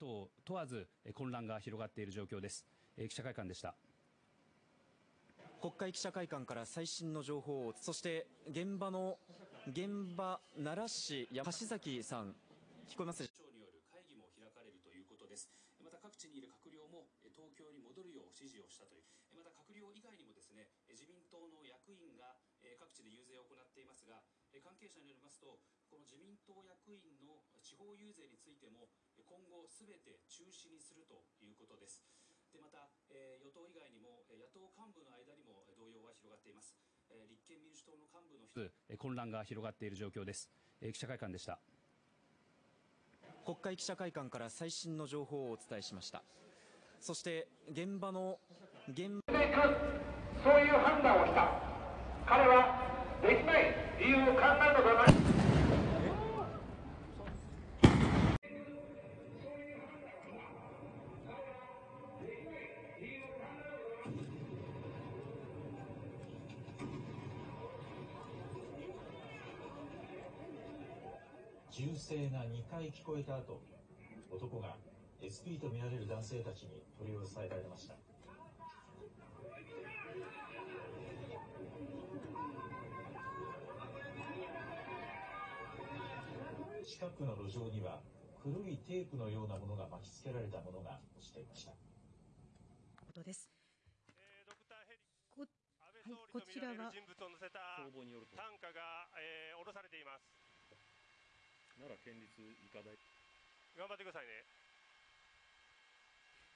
党問わず混乱が広がっている状況です。えー記者会館でした。国会記者会館から最新の情報をそして現場の現場奈良市や橋崎さん聞こえます開かれるということです。また各地にいる閣僚もえ東京に戻るよう指示をしたという。えまた閣僚以外にもですね、え自民党の役員がえ各地で遊説を行っています係者によりますと、この自民党役員の地方遊説についてもえ今後すべて中止にするということです。でまた、えー与党以外にもえ野党幹部の間にもえ動揺が広がっています。えー立憲民主党の幹部の一つえ混乱が広がっている状況です。えー記者会館でした。国会記者会館から最新の情報をお伝えしましたそして現場の現ていくそういう判断をした銃声が2回聞こえた後男が SP とみられる男性たちに取り押さえられました。近くの路上には黒いテープのようなものが巻きつけられたものが落ちていました。ことです。えードクターヘリ。こ安倍総理とみられる人物を乗せた消防によると。担架が、えー下ろされています奈良県立医科大。頑張ってくださいね。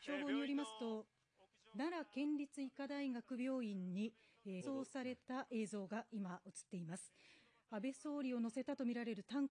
消防によりますと、奈良県立医科大学病院にえー移送された映像が今映っています。安倍総理を乗せたとみられる担